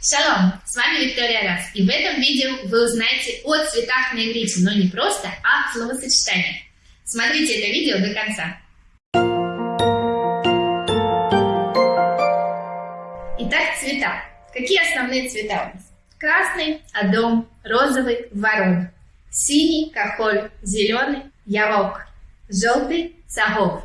Шалом! С вами Виктория Рас, и в этом видео вы узнаете о цветах на иврите, но не просто, а словосочетаниях. Смотрите это видео до конца. Итак, цвета. Какие основные цвета у нас? Красный, адом, розовый, ворон, синий, кахоль, зеленый, ярок, желтый, цагов,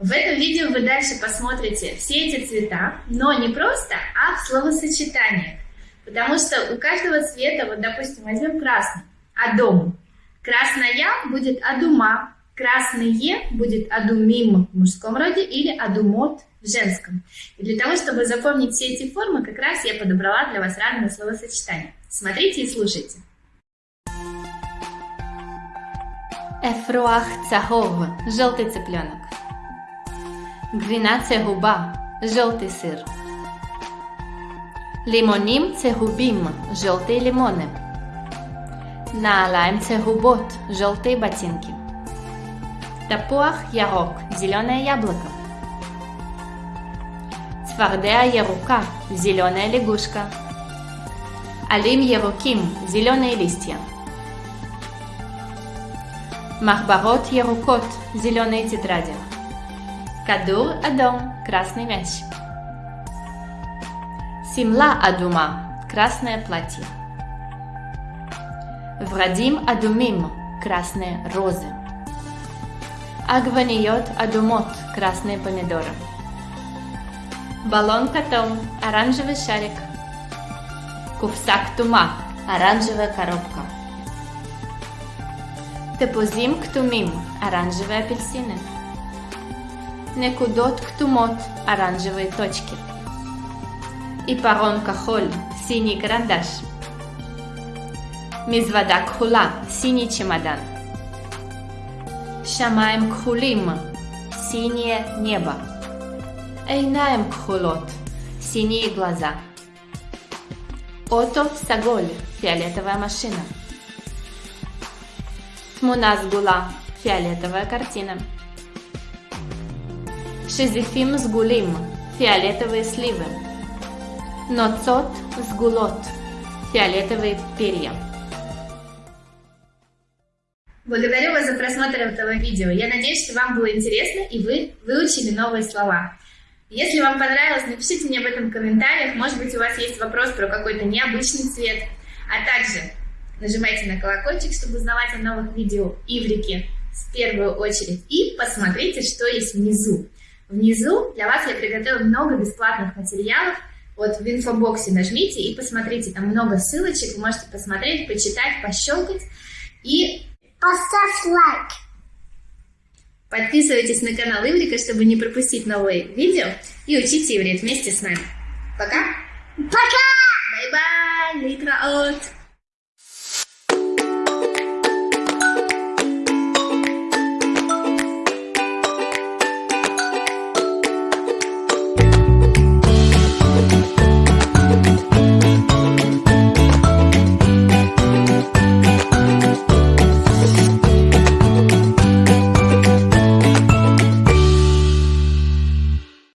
в этом видео вы дальше посмотрите все эти цвета, но не просто, а в словосочетаниях. Потому что у каждого цвета, вот допустим, возьмем красный, адом. Красная будет адума, красные будет адумим в мужском роде или адумот в женском. И для того, чтобы запомнить все эти формы, как раз я подобрала для вас разные словосочетания. Смотрите и слушайте. Эфруах цахов, желтый цыпленок губа желтый сыр. Лимоним цехубим, желтые лимоны. Наалаем цехубот, желтые ботинки. Тапуах ярок, зеленое яблоко. Цвардеа ярука, зеленая лягушка. Алим яруким, зеленые листья. Махбарот ярукот, зеленые тетради. Кадур Адом – красный мяч. Симла Адума – красное платье. Врадим Адумим – красные розы. Агваниот Адумот – красные помидоры. Баллон Катом – оранжевый шарик. Кувсак Тума – оранжевая коробка. Тепузим Ктумим – оранжевые апельсины. Некудот ктумот – оранжевые точки. И парон кахоль – синий карандаш. Мизвада кхула – синий чемодан. Шамаем кхулим – синее небо. Эйнаем кхулот – синие глаза. Ото саголь – фиолетовая машина. Тмунас гула – фиолетовая картина. Шизифим сгулим – фиолетовые сливы. Ноцот сгулот – фиолетовые перья. Благодарю вас за просмотр этого видео. Я надеюсь, что вам было интересно и вы выучили новые слова. Если вам понравилось, напишите мне об этом в комментариях. Может быть, у вас есть вопрос про какой-то необычный цвет. А также нажимайте на колокольчик, чтобы узнавать о новых видео Иврики в первую очередь. И посмотрите, что есть внизу. Внизу для вас я приготовила много бесплатных материалов. Вот в инфобоксе нажмите и посмотрите, там много ссылочек, вы можете посмотреть, почитать, пощелкать и... Поставь лайк! Подписывайтесь на канал Иврика, чтобы не пропустить новые видео и учите иврит вместе с нами. Пока! Пока! Bye-bye! להתראות!